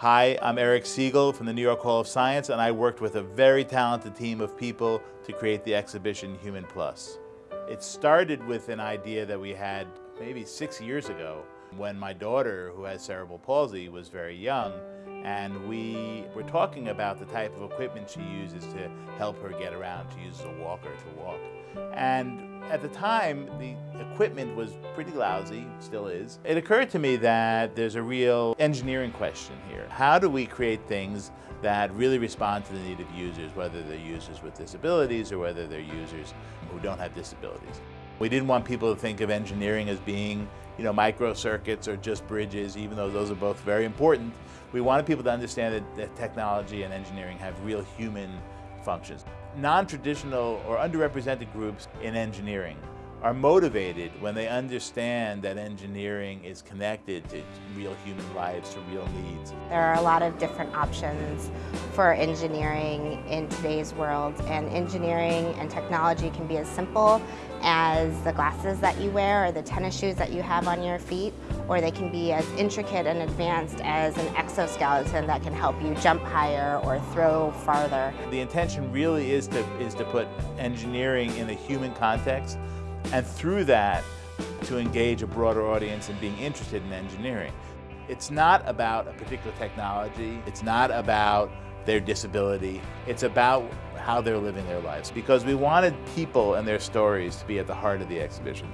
Hi, I'm Eric Siegel from the New York Hall of Science, and I worked with a very talented team of people to create the exhibition Human Plus. It started with an idea that we had maybe six years ago when my daughter, who has cerebral palsy, was very young, and we were talking about the type of equipment she uses to help her get around. She uses a walker to walk. And at the time, the equipment was pretty lousy, still is. It occurred to me that there's a real engineering question here. How do we create things that really respond to the need of users, whether they're users with disabilities or whether they're users who don't have disabilities? We didn't want people to think of engineering as being, you know, microcircuits or just bridges, even though those are both very important. We wanted people to understand that, that technology and engineering have real human functions. Non-traditional or underrepresented groups in engineering are motivated when they understand that engineering is connected to real human lives, to real needs. There are a lot of different options for engineering in today's world and engineering and technology can be as simple as the glasses that you wear or the tennis shoes that you have on your feet or they can be as intricate and advanced as an exoskeleton that can help you jump higher or throw farther. The intention really is to, is to put engineering in a human context and through that to engage a broader audience in being interested in engineering. It's not about a particular technology, it's not about their disability, it's about how they're living their lives because we wanted people and their stories to be at the heart of the exhibition.